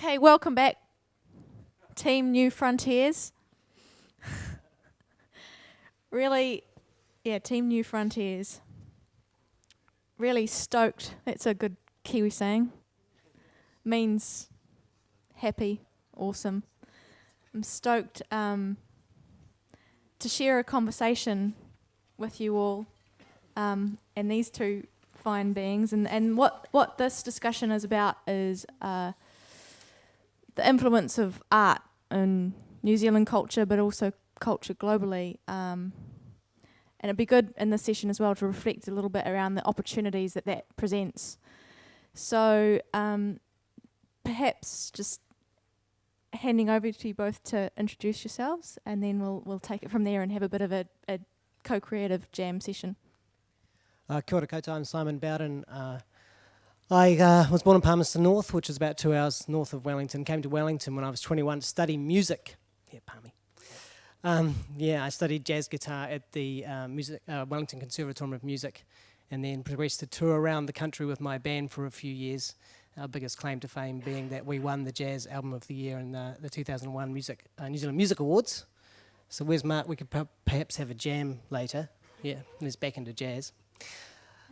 Okay, welcome back, Team New Frontiers. really, yeah, Team New Frontiers. Really stoked. That's a good Kiwi saying. Means happy, awesome. I'm stoked um, to share a conversation with you all um, and these two fine beings. And, and what, what this discussion is about is. Uh, the influence of art in New Zealand culture, but also culture globally. Um, and it'd be good in this session as well to reflect a little bit around the opportunities that that presents. So um, perhaps just handing over to you both to introduce yourselves, and then we'll we'll take it from there and have a bit of a, a co-creative jam session. Uh, kia ora koutou, I'm Simon Bowden. Uh, I uh, was born in Palmerston North, which is about two hours north of Wellington. Came to Wellington when I was 21 to study music. Yeah, Palmy. Um, yeah, I studied jazz guitar at the uh, music, uh, Wellington Conservatorium of Music and then progressed to tour around the country with my band for a few years. Our biggest claim to fame being that we won the Jazz Album of the Year in the, the 2001 music, uh, New Zealand Music Awards. So where's Mark? We could perhaps have a jam later. Yeah, he's back into jazz.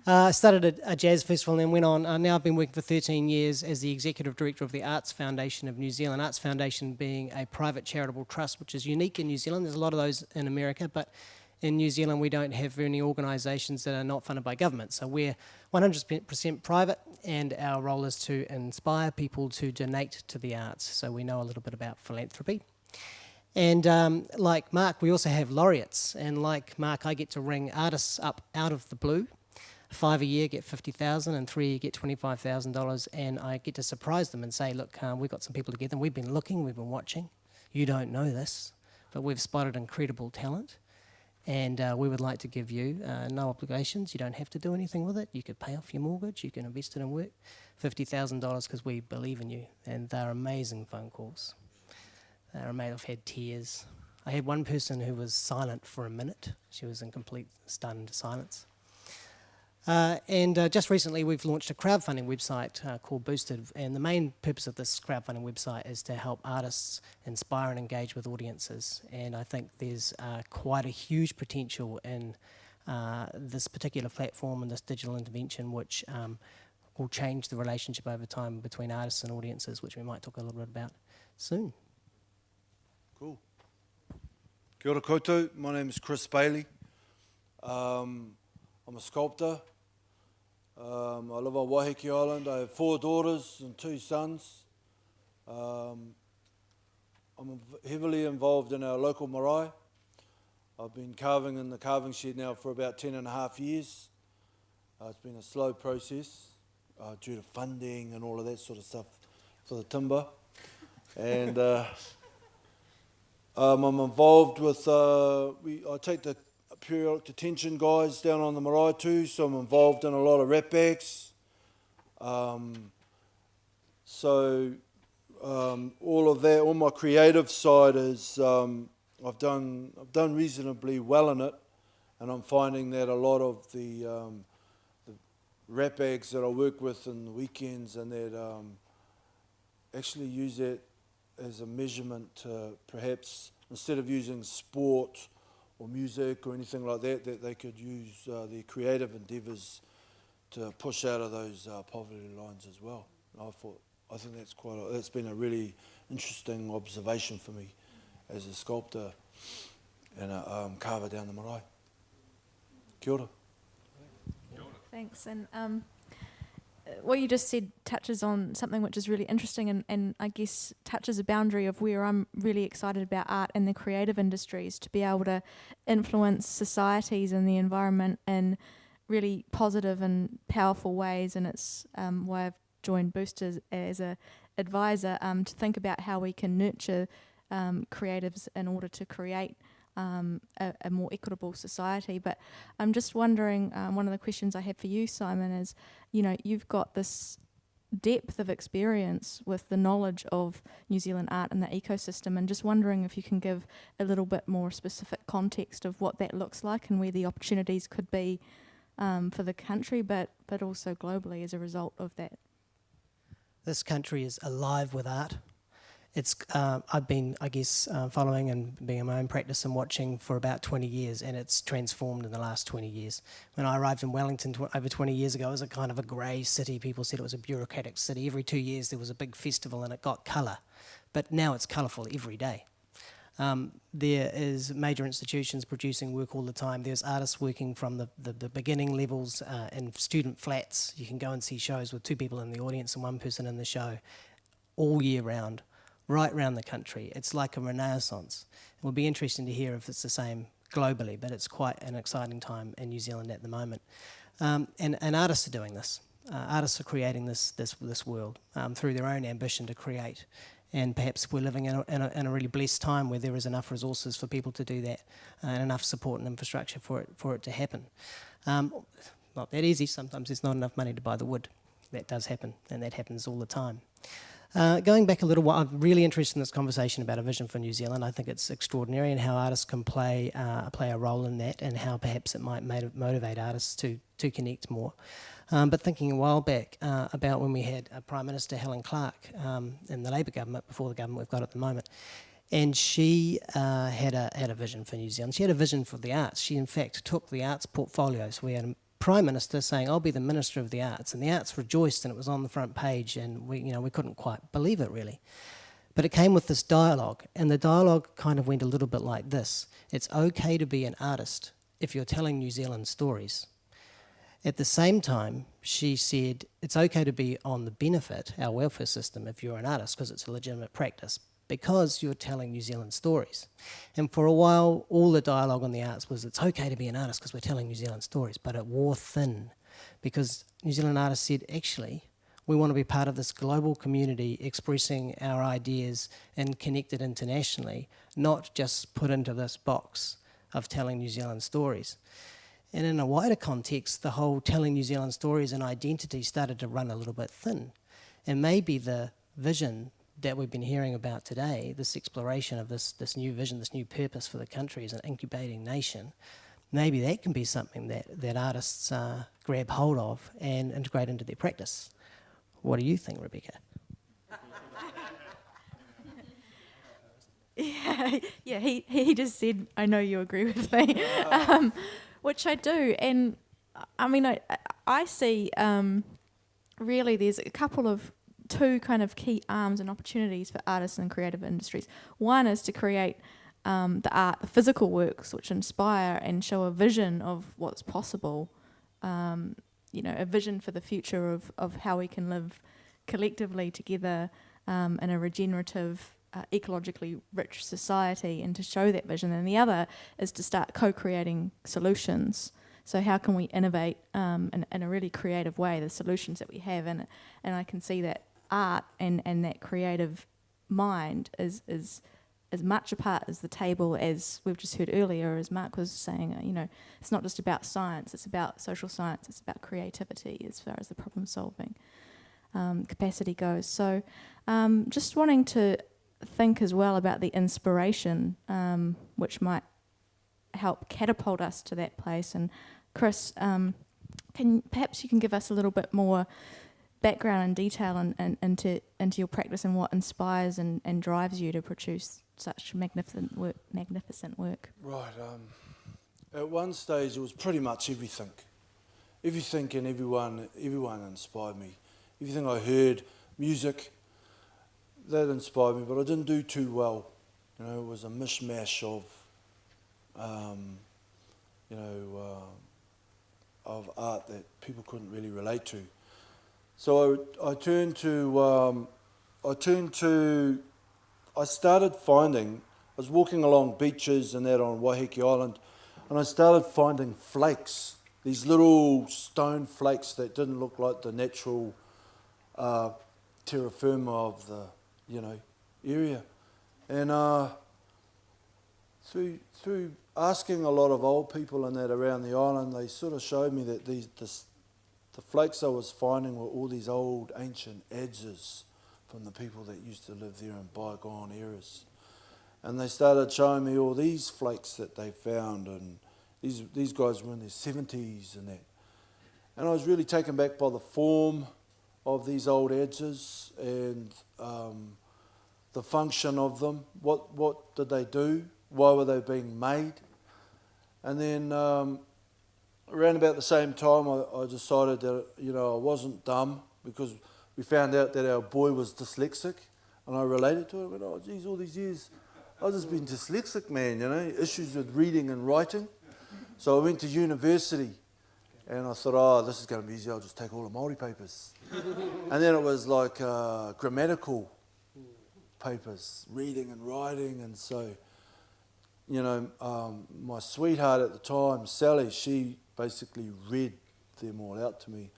Uh, I started a, a, jazz festival and then went on. Uh, now I've been working for 13 years as the executive director of the Arts Foundation of New Zealand. Arts Foundation being a private charitable trust, which is unique in New Zealand. There's a lot of those in America, but in New Zealand we don't have any organisations that are not funded by government. So we're 100% private, and our role is to inspire people to donate to the arts. So we know a little bit about philanthropy. And um, like Mark, we also have laureates. And like Mark, I get to ring artists up out of the blue five a year get 50,000 and three get $25,000 and I get to surprise them and say, look, uh, we've got some people together we've been looking, we've been watching. You don't know this, but we've spotted incredible talent and uh, we would like to give you uh, no obligations. You don't have to do anything with it. You could pay off your mortgage. You can invest it in work. $50,000 because we believe in you. And they're amazing phone calls. They're amazing. I've had tears. I had one person who was silent for a minute. She was in complete stunned silence. Uh, and uh, just recently we've launched a crowdfunding website uh, called Boosted and the main purpose of this crowdfunding website is to help artists inspire and engage with audiences and I think there's uh, quite a huge potential in uh, this particular platform and this digital intervention which um, will change the relationship over time between artists and audiences which we might talk a little bit about soon. Cool. Kia ora koutou, my name is Chris Bailey. Um, I'm a sculptor Um, I live on Waiheke Island. I have four daughters and two sons. Um, I'm heavily involved in our local marae. I've been carving in the carving shed now for about 10 and a half years. Uh, it's been a slow process uh, due to funding and all of that sort of stuff for the timber. and uh, um, I'm involved with, uh, we, I take the periodic detention guys down on the marae too, so I'm involved in a lot of rap acts. Um, so um, all of that, all my creative side is um, I've done I've done reasonably well in it, and I'm finding that a lot of the, um, the that I work with in the weekends and that um, actually use that as a measurement to perhaps instead of using sport or music or anything like that, that they could use uh, their creative endeavours to push out of those uh, poverty lines as well. I thought, I think that's quite, a, that's been a really interesting observation for me as a sculptor and a um, carver down the marae. Kia ora. Thanks. And um, what you just said touches on something which is really interesting and, and I guess touches a boundary of where I'm really excited about art and the creative industries to be able to influence societies and the environment in really positive and powerful ways. And it's um, why I've joined Boosted as a advisor um, to think about how we can nurture um, creatives in order to create um, a, a, more equitable society. But I'm just wondering, um, one of the questions I have for you, Simon, is, you know, you've got this depth of experience with the knowledge of New Zealand art and the ecosystem and just wondering if you can give a little bit more specific context of what that looks like and where the opportunities could be um, for the country but but also globally as a result of that. This country is alive with art. It's, uh, I've been, I guess, uh, following and being in my own practice and watching for about 20 years, and it's transformed in the last 20 years. When I arrived in Wellington tw- over 20 years ago, it was a kind of a grey city. People said it was a bureaucratic city. Every two years there was a big festival and it got colour. But now it's colourful every day. Um, there is major institutions producing work all the time. There's artists working from the, the, the beginning levels uh, in student flats. You can go and see shows with two people in the audience and one person in the show all year round, right round the country. It's like a renaissance. It will be interesting to hear if it's the same globally, but it's quite an exciting time in New Zealand at the moment. Um, and, and artists are doing this. Uh, artists are creating this, this, this world um, through their own ambition to create and perhaps we're living in a, in, a, in a, really blessed time where there is enough resources for people to do that uh, and enough support and infrastructure for it, for it to happen. Um, not that easy, sometimes there's not enough money to buy the wood. That does happen, and that happens all the time. Uh, going back a little while, I'm really interested in this conversation about a vision for New Zealand. I think it's extraordinary and how artists can play uh, play a role in that, and how perhaps it might motivate artists to to connect more. Um, but thinking a while back uh, about when we had Prime Minister Helen Clark um, in the Labour government, before the government we've got at the moment, and she uh, had a had a vision for New Zealand. She had a vision for the arts. She in fact took the arts portfolio. So we had prime minister saying, "I'll be the minister of the arts," and the arts rejoiced, and it was on the front page, and we you know we couldn't quite believe it really. But it came with this dialogue, and the dialogue kind of went a little bit like this: It's okay to be an artist if you're telling New Zealand stories. At the same time, she said it's okay to be on the benefit, our welfare system, if you're an artist, because it's a legitimate practice, because you're telling New Zealand stories. And for a while, all the dialogue on the arts was it's okay to be an artist because we're telling New Zealand stories, but it wore thin because New Zealand artists said, actually, we want to be part of this global community expressing our ideas and connected internationally, not just put into this box of telling New Zealand stories. And in a wider context, the whole telling New Zealand stories and identity started to run a little bit thin. And maybe the vision that we've been hearing about today, this exploration of this, this new vision, this new purpose for the country as an incubating nation, maybe that can be something that, that artists uh, grab hold of and integrate into their practice. What do you think, Rebecca? yeah, yeah he, he just said, I know you agree with me. um, which I do. And I mean, I, I see um, really there's a couple of two kind of key arms and opportunities for artists and creative industries. One is to create um, the art, the physical works which inspire and show a vision of what's possible. Um, you know, a vision for the future of, of how we can live collectively together um, in a regenerative uh, ecologically rich society and to show that vision. And the other is to start co-creating solutions. So how can we innovate um, in, in, a really creative way the solutions that we have? And and I can see that art and, and that creative mind is is as much a part as the table as we've just heard earlier, as Mark was saying. You know, it's not just about science; it's about social science. It's about creativity as far as the problem solving um, capacity goes. So, um, just wanting to think as well about the inspiration um, which might help catapult us to that place. And Chris, um, can perhaps you can give us a little bit more background and detail in, in, into into your practice and what inspires and, and drives you to produce such magnificent work. Magnificent work. Right. Um, at one stage, it was pretty much everything. Everything and everyone, everyone inspired me. Everything I heard, music, that inspired me, but I didn't do too well. You know, it was a mishmash of, um, you know, uh, of art that people couldn't really relate to. So I, I turned to, um, I turned to, I started finding, I was walking along beaches and that on Waiheke Island, and I started finding flakes, these little stone flakes that didn't look like the natural uh, terra firma of the you know, area. And uh, through, through asking a lot of old people and that around the island, they sort of showed me that these, this, the flakes I was finding were all these old ancient adzes from the people that used to live there in bygone eras. And they started showing me all these flakes that they found, and these, these guys were in their 70s and that. And I was really taken back by the form of these old adzes and um, the function of them. What, what did they do? Why were they being made? And then um, around about the same time, I, I decided that you know I wasn't dumb because we found out that our boy was dyslexic, and I related to it. I went, oh, geez, all these years I've just been dyslexic, man. You know, issues with reading and writing. So I went to university, and I thought, oh, this is going to be easy. I'll just take all the Maori papers, and then it was like uh, grammatical papers, reading and writing, and so you know, um, my sweetheart at the time, Sally, she basically read them all out to me,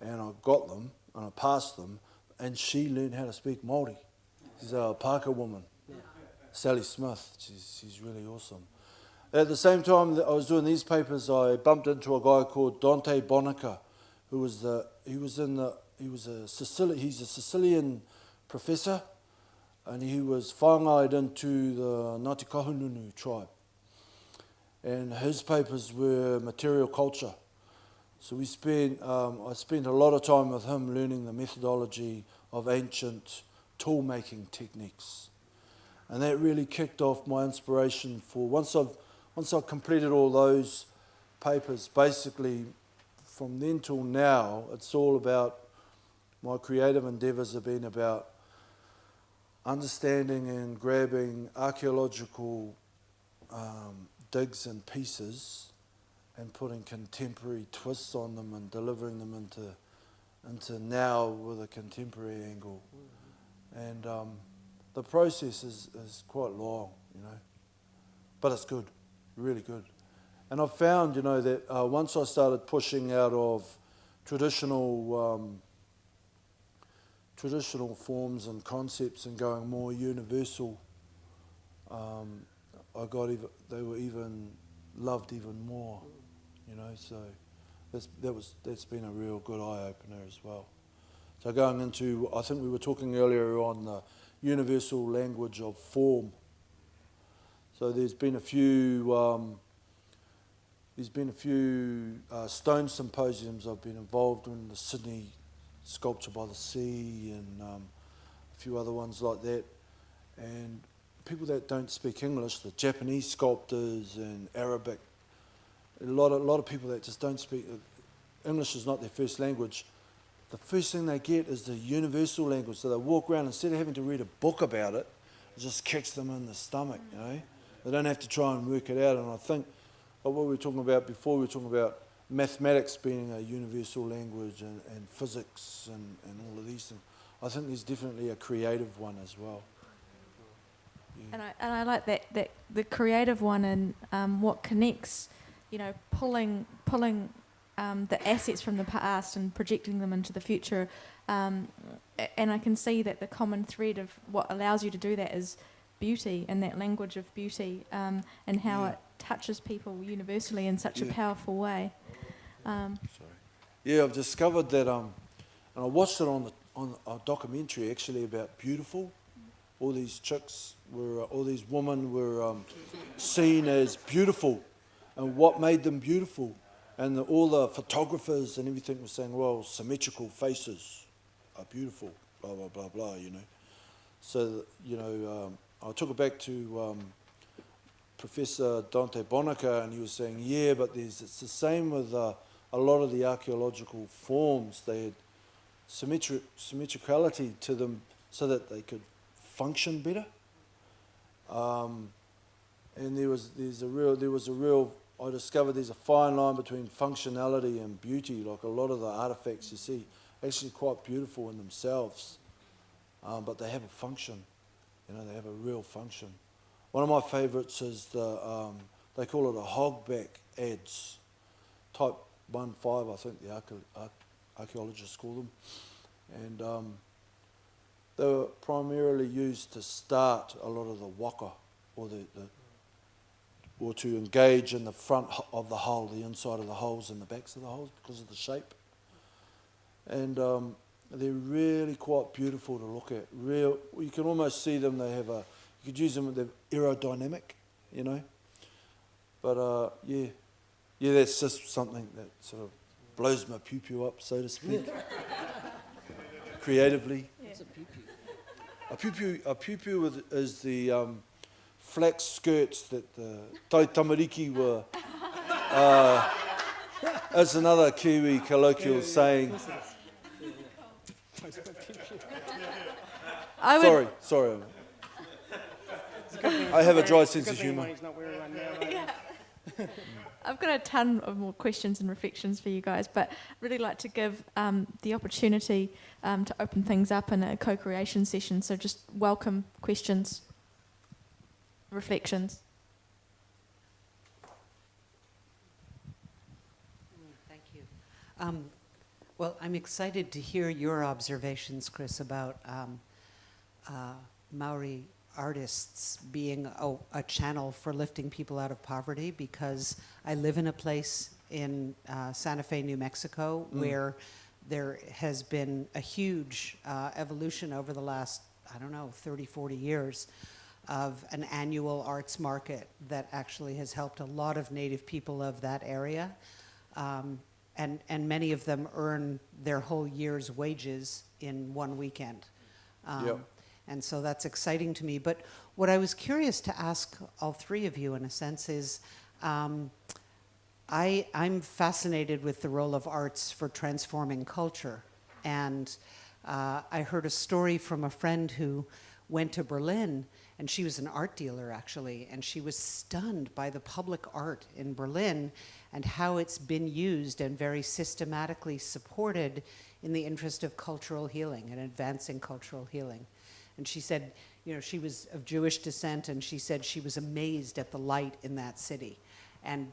and I got them and I passed them, and she learned how to speak Maori. She's a Pākehā woman, Sally Smith. She's, she's really awesome. At the same time that I was doing these papers, I bumped into a guy called Dante Bonica, who was the he was in the he was a Sicilian he's a Sicilian professor and he was whangaid into the Ngāti Kahungunu tribe. And his papers were material culture. So we spent, um, I spent a lot of time with him learning the methodology of ancient tool making techniques. And that really kicked off my inspiration for once I've, once I've completed all those papers, basically from then till now, it's all about my creative endeavours have been about understanding and grabbing archaeological um, digs and pieces and putting contemporary twists on them and delivering them into into now with a contemporary angle. And um, the process is, is quite long, you know, but it's good, really good. And I've found, you know, that uh, once I started pushing out of traditional um, traditional forms and concepts and going more universal, um, I got even, they were even loved even more, you know. So that's, that was that's been a real good eye opener as well. So going into, I think we were talking earlier on the universal language of form. So there's been a few. Um, there's been a few uh, stone symposiums I've been involved in the Sydney Sculpture by the Sea and um, a few other ones like that. And people that don't speak English, the Japanese sculptors and Arabic, a lot of, a lot of people that just don't speak, uh, English is not their first language. The first thing they get is the universal language. So they walk around, instead of having to read a book about it, it just kicks them in the stomach, you know. They don't have to try and work it out. And I think what we were talking about before, we were talking about mathematics being a universal language and, and physics and, and all of these things. I think there's definitely a creative one as well. And I and I like that that the creative one and um, what connects, you know, pulling pulling um, the assets from the past and projecting them into the future. Um, and I can see that the common thread of what allows you to do that is beauty and that language of beauty um, and how yeah. it touches people universally in such yeah. a powerful way. Um, Sorry. Yeah, I've discovered that, um, and I watched it on the on a documentary actually about beautiful. All these chicks were, uh, all these women were um, seen as beautiful, and what made them beautiful, and the, all the photographers and everything were saying, well, symmetrical faces are beautiful, blah blah blah blah, you know. So you know, um, I took it back to um, Professor Dante Bonica, and he was saying, yeah, but there's, it's the same with. Uh, a lot of the archaeological forms, they had symmetric, symmetricality to them so that they could function better. Um, and there was, there's a real, there was a real, I discovered there's a fine line between functionality and beauty. Like a lot of the artifacts you see, actually quite beautiful in themselves, um, but they have a function. You know, they have a real function. One of my favourites is the, um, they call it a hogback adze type one five, I think the archaeologists call them, and um, they were primarily used to start a lot of the waka, or the, the or to engage in the front of the hull, the inside of the holes and the backs of the holes because of the shape. And um, they're really quite beautiful to look at. Real, you can almost see them. They have a, you could use them. They're aerodynamic, you know. But uh, yeah, yeah, that's just something that sort of blows my piupiu up, so to speak. creatively. A pupu, a piu with- is the um, flax skirts that the Tai Tamariki were. Uh, that's another Kiwi colloquial saying. I would, Sorry, sorry. I have a dry sense of humour. I've got a ton of more questions and reflections for you guys, but I'd really like to give um, the opportunity um, to open things up in a co-creation session. So just welcome questions, reflections. Thank you. Um, well, I'm excited to hear your observations, Chris, about um, uh, Maori artists being a, a channel for lifting people out of poverty because I live in a place in uh, Santa Fe, New Mexico, where there has been a huge uh, evolution over the last, I don't know, 30, 40 years of an annual arts market that actually has helped a lot of native people of that area. Um, and, and many of them earn their whole year's wages in one weekend. Um, Yep. And so that's exciting to me. But what I was curious to ask all three of you, in a sense, is um, I, I'm fascinated with the role of arts for transforming culture. And uh, I heard a story from a friend who went to Berlin, and she was an art dealer actually, and she was stunned by the public art in Berlin and how it's been used and very systematically supported in the interest of cultural healing and advancing cultural healing. And she said, you know, she was of Jewish descent, and she said she was amazed at the light in that city. And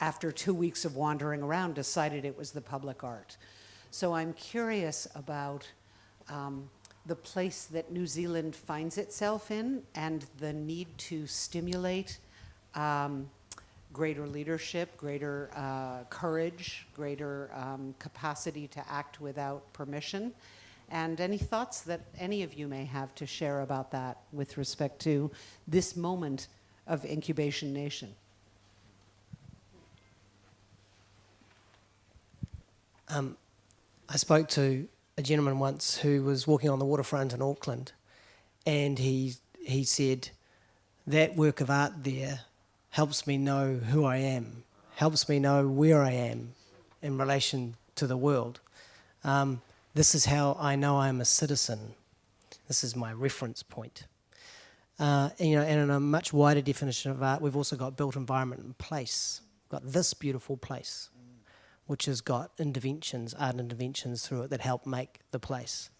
after two weeks of wandering around, decided it was the public art. So I'm curious about um, the place that New Zealand finds itself in and the need to stimulate um, greater leadership, greater uh, courage, greater um, capacity to act without permission. And any thoughts that any of you may have to share about that with respect to this moment of Incubation Nation? Um, I spoke to a gentleman once who was walking on the waterfront in Auckland, and he he said that work of art there helps me know who I am, helps me know where I am in relation to the world. Um, this is how I know I am a citizen. This is my reference point. Uh, and, you know, and in a much wider definition of art, we've also got built environment and place. We've got this beautiful place which has got interventions, art interventions through it that help make the place.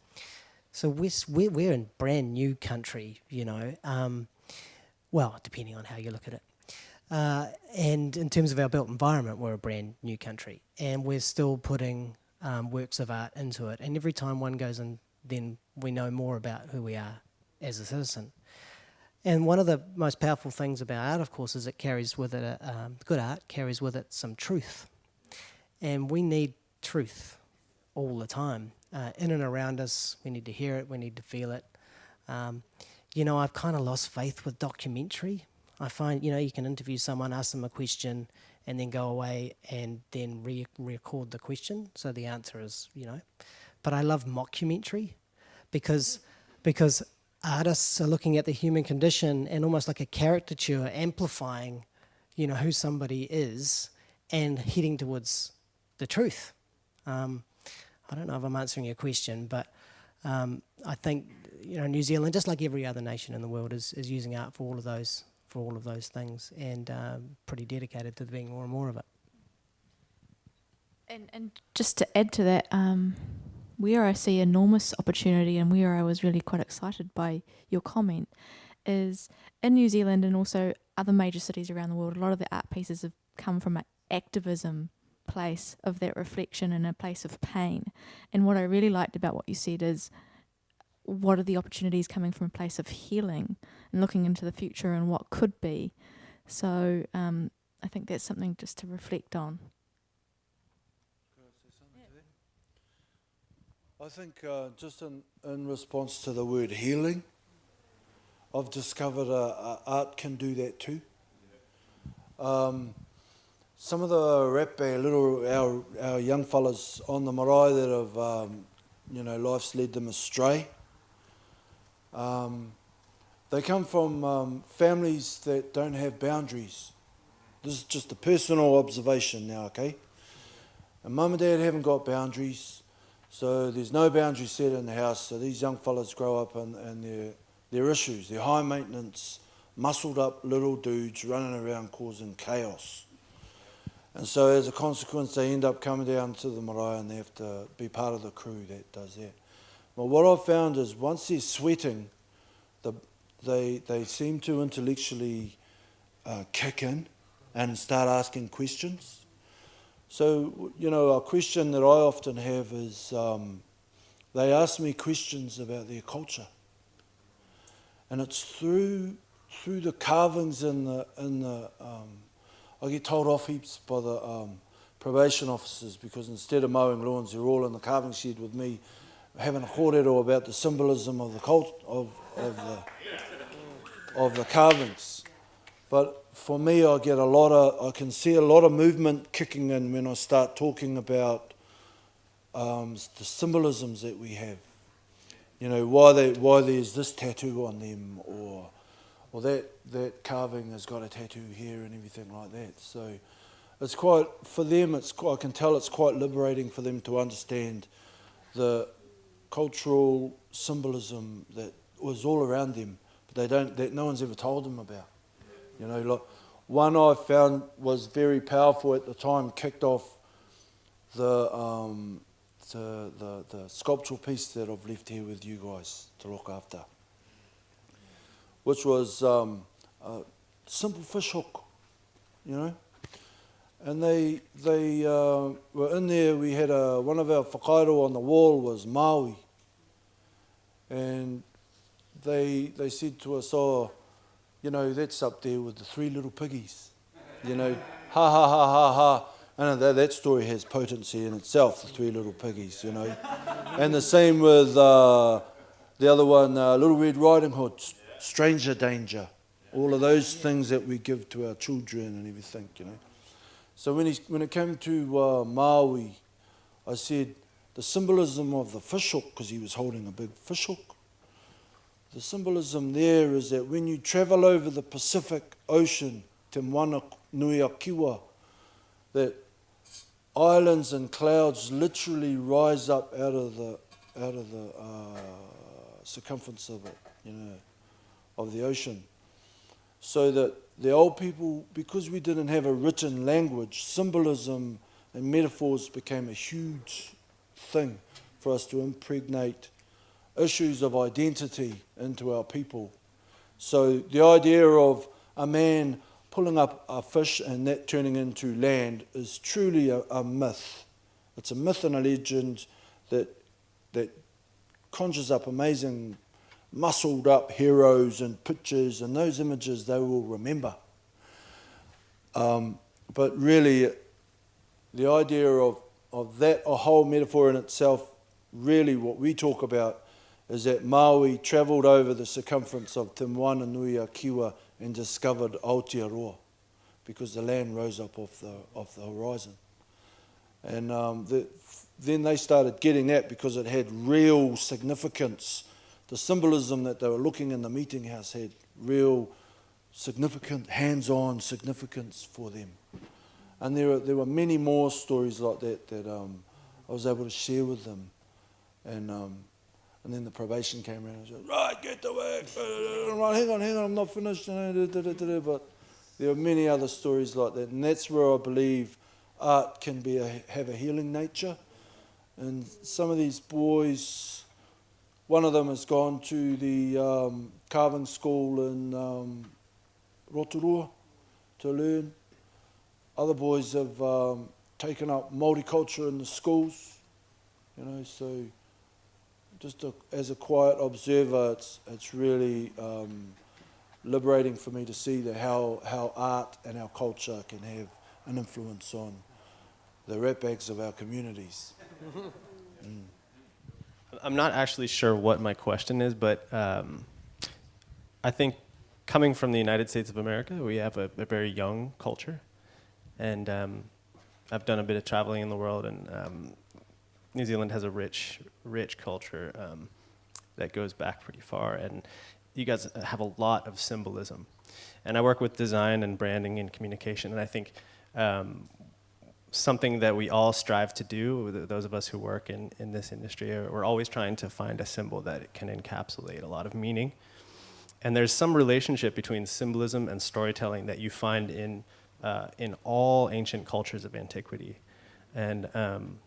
So we're, we're, in brand new country, you know, um, well, depending on how you look at it. Uh, and in terms of our built environment, we're a brand new country, and we're still putting um, works of art into it. And every time one goes in, then we know more about who we are as a citizen. And one of the most powerful things about art, of course, is it carries with it, a, um, good art carries with it some truth. And we need truth all the time. Uh, in and around us, we need to hear it, we need to feel it. Um, you know, I've kind of lost faith with documentary. I find, you know, you can interview someone, ask them a question, and then go away and then re- record the question. So the answer is, you know. But I love mockumentary because, because artists are looking at the human condition and almost like a caricature, amplifying, you know, who somebody is and heading towards the truth. Um, I don't know if I'm answering your question, but um, I think you know New Zealand, just like every other nation in the world, is, is using art for all of those for all of those things, and um, pretty dedicated to being more and more of it. And, and just to add to that, um, where I see enormous opportunity and where I was really quite excited by your comment is in New Zealand and also other major cities around the world, a lot of the art pieces have come from an activism place of that reflection and a place of pain. And what I really liked about what you said is what are the opportunities coming from a place of healing and looking into the future and what could be. So um, I think that's something just to reflect on. I think uh, just in, in response to the word healing, I've discovered uh, uh, art can do that too. Um, some of the rap, uh, little our, our young fellas on the marae that have um, you know, life's led them astray. Um, they come from um, families that don't have boundaries. This is just a personal observation now, okay? And mum and dad haven't got boundaries, so there's no boundary set in the house. So these young fellas grow up and, and they're, they're issues. They're high maintenance, muscled up little dudes running around causing chaos. And so as a consequence, they end up coming down to the marae and they have to be part of the crew that does that. But what I've found is once they're sweating, they, they seem to intellectually uh, kick in and start asking questions. So, you know, a question that I often have is um, they ask me questions about their culture. And it's through, through the carvings in the, in the um, I get told off heaps by the um, probation officers because instead of mowing lawns, they're all in the carving shed with me having a kōrero about the symbolism of the cult of, of the of the carvings. But for me, I get a lot of, I can see a lot of movement kicking in when I start talking about um, the symbolisms that we have. You know, why, they, why there's this tattoo on them, or, or that, that carving has got a tattoo here and everything like that. So it's quite, for them, it's I can tell it's quite liberating for them to understand the cultural symbolism that was all around them they don't, that no one's ever told them about. You know, look, one I found was very powerful at the time, kicked off the, um, the, the, the sculptural piece that I've left here with you guys to look after, which was um, a simple fish hook, you know. And they, they uh, were in there, we had a, one of our whakairo on the wall was Maui. And they, they said to us, oh, you know, that's up there with the three little piggies. You know, ha ha ha ha ha. And that, that story has potency in itself, the three little piggies, you know. and the same with uh, the other one, uh, Little Red Riding Hood, Stranger Danger. All of those things that we give to our children and everything, you know. So when, he, when it came to uh, Maui, I said the symbolism of the fish hook, because he was holding a big fish hook, the symbolism there is that when you travel over the Pacific Ocean, Te Moana Nui a that islands and clouds literally rise up out of the out of the uh, circumference of it, you know, of the ocean. So that the old people, because we didn't have a written language, symbolism and metaphors became a huge thing for us to impregnate issues of identity into our people. So the idea of a man pulling up a fish and that turning into land is truly a, a myth. It's a myth and a legend that, that conjures up amazing muscled up heroes and pictures and those images they will remember. Um, but really, the idea of, of that, a whole metaphor in itself, really what we talk about is that Maui travelled over the circumference of Te Moana Kiwa and discovered Aotearoa because the land rose up off the, off the horizon. And um, the, then they started getting that because it had real significance. The symbolism that they were looking in the meeting house had real significant, hands-on significance for them. And there, are, there were many more stories like that that um, I was able to share with them. And um, and then the probation came around and said, right, get to work. Hang on, hang on, I'm not finished. But there are many other stories like that. And that's where I believe art can be a, have a healing nature. And some of these boys, one of them has gone to the um, carving school in um, Rotorua to learn. Other boys have um, taken up multiculture in the schools, you know, so just a, as a quiet observer, it's, it's really um, liberating for me to see how, how art and our culture can have an influence on the ratbags of our communities. mm. I'm not actually sure what my question is, but um, I think coming from the United States of America, we have a, a very young culture. And um, I've done a bit of traveling in the world, and um, New Zealand has a rich, rich culture um, that goes back pretty far, and you guys have a lot of symbolism. And I work with design and branding and communication, and I think um, something that we all strive to do, th- those of us who work in, in this industry, we're always trying to find a symbol that can encapsulate a lot of meaning. And there's some relationship between symbolism and storytelling that you find in, uh, in all ancient cultures of antiquity. And um,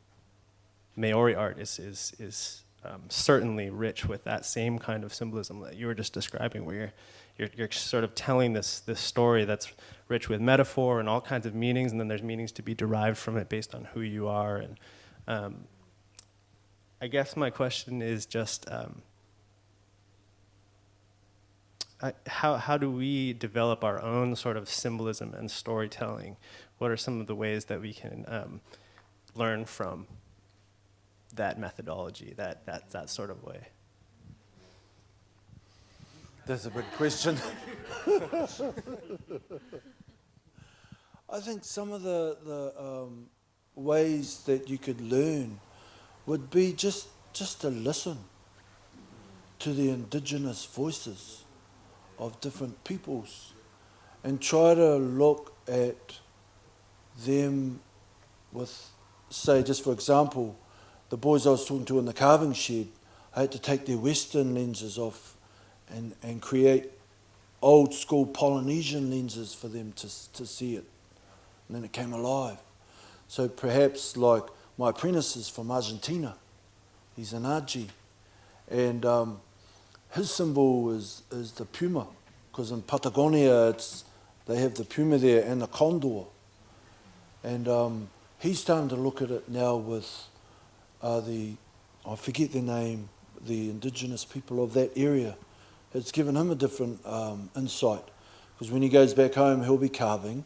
Maori art is, is, is um, certainly rich with that same kind of symbolism that you were just describing, where you're, you're, you're sort of telling this, this story that's rich with metaphor and all kinds of meanings, and then there's meanings to be derived from it based on who you are. And um, I guess my question is just um, how, how do we develop our own sort of symbolism and storytelling? What are some of the ways that we can um, learn from that methodology, that, that, that sort of way? That's a good question. I think some of the, the um, ways that you could learn would be just, just to listen to the indigenous voices of different peoples and try to look at them with, say, just for example, the boys I was talking to in the carving shed, I had to take their Western lenses off and, and create old school Polynesian lenses for them to, to see it. And then it came alive. So perhaps like my apprentice is from Argentina. He's an Aji. And um, his symbol is, is the puma, because in Patagonia it's, they have the puma there and the condor. And um, he's starting to look at it now with uh, the, I forget the name, the indigenous people of that area. It's given him a different um, insight, because when he goes back home, he'll be carving,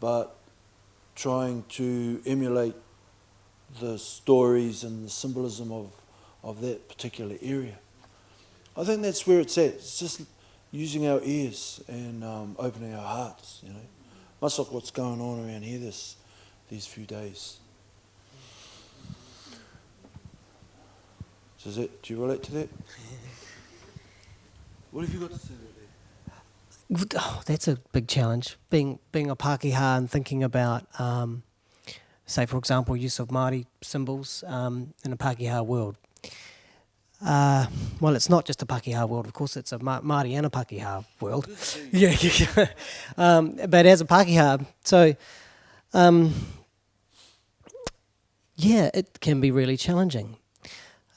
but trying to emulate the stories and the symbolism of, of that particular area. I think that's where it's at. It's just using our ears and um, opening our hearts, you know. Much like what's going on around here this, these few days. So is that, do you relate to that? what have you got to say about that? Oh, that's a big challenge. Being being a Pākehā and thinking about, um, say, for example, use of Māori symbols um, in a Pākehā world. Uh, well, it's not just a Pākehā world, of course, it's a Ma- Māori and a Pākehā world. yeah, yeah, yeah. Um, but as a Pākehā, so um, yeah, it can be really challenging.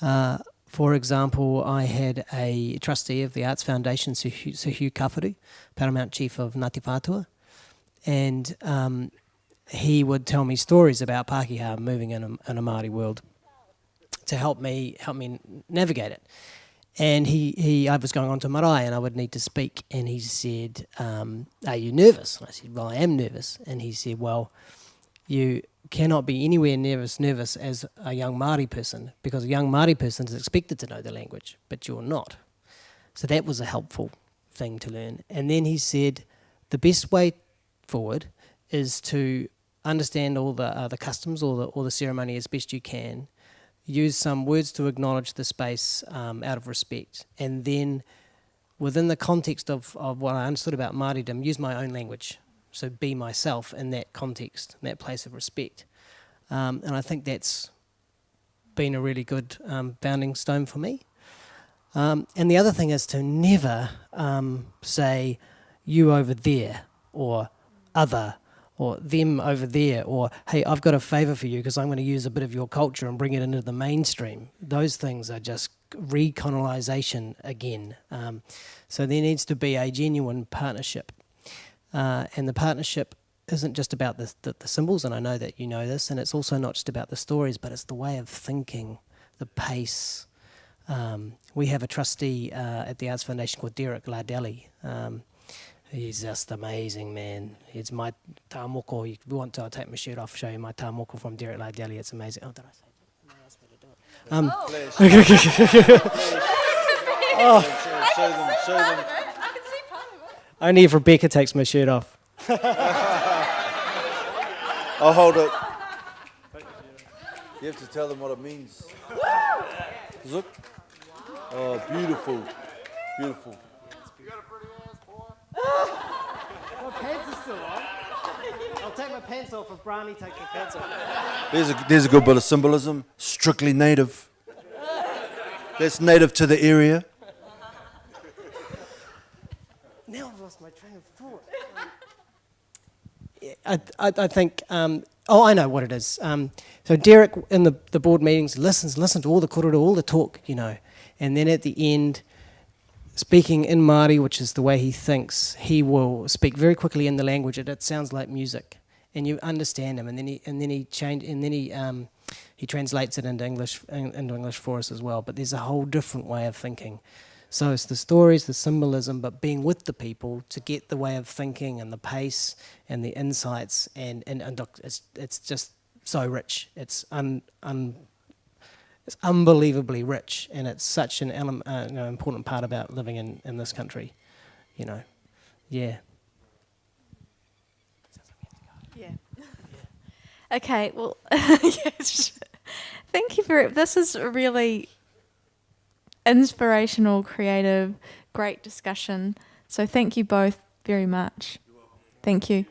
Uh, for example, I had a trustee of the Arts Foundation, Sir Hugh, Sir Hugh Kawharu, Paramount Chief of Ngāti Whātua, and um, he would tell me stories about Pākehā moving in a, in a Māori world to help me help me navigate it. And he, he I was going on to marae and I would need to speak and he said, um, are you nervous? And I said, well, I am nervous. And he said, well, you cannot be anywhere near as nervous as a young Māori person because a young Māori person is expected to know the language, but you're not. So that was a helpful thing to learn. And then he said, the best way forward is to understand all the uh, the customs or the or the ceremony as best you can. Use some words to acknowledge the space um, out of respect, and then within the context of, of what I understood about Māoridom, use my own language so be myself in that context, in that place of respect. Um, and I think that's been a really good um, bounding stone for me. Um, and the other thing is to never um, say you over there or other or them over there or hey I've got a favor for you because I'm going to use a bit of your culture and bring it into the mainstream. Those things are just recolonization again. Um, so there needs to be a genuine partnership uh, and the partnership isn't just about the, the, the, symbols, and I know that you know this, and it's also not just about the stories, but it's the way of thinking, the pace. Um, we have a trustee uh, at the Arts Foundation called Derek Lardelli. Um, he's just amazing, man. It's my tāmoko. If you want to, I'll take my shirt off, show you my tāmoko from Derek Lardelli. It's amazing. Oh, did I say no, asked to do it. Um, oh. show them, show them. Only if Rebecca takes my shirt off. I'll hold it. You have to tell them what it means. Look. Oh, beautiful. Beautiful. You got a pretty ass, boy. my pants are still on. I'll take my pants off if Brani takes my pants off. There's a, there's a good bit of symbolism. Strictly native. That's native to the area. Now I've lost my train of thought. I, I, I think, um, oh, I know what it is. Um, so Derek in the, the board meetings listens, listens to all the korero, all the talk, you know, and then at the end, speaking in Māori, which is the way he thinks, he will speak very quickly in the language. It, it sounds like music, and you understand him. And then he and then he change and then he um, he translates it into English in, into English for us as well. But there's a whole different way of thinking. So it's the stories, the symbolism, but being with the people to get the way of thinking and the pace and the insights, and and, and it's it's just so rich. It's un, un it's unbelievably rich, and it's such an element, uh, you know, important part about living in, in this country. You know, yeah. Yeah. Okay, well, yes. thank you for this is really inspirational, creative, great discussion. So thank you both very much. Thank you.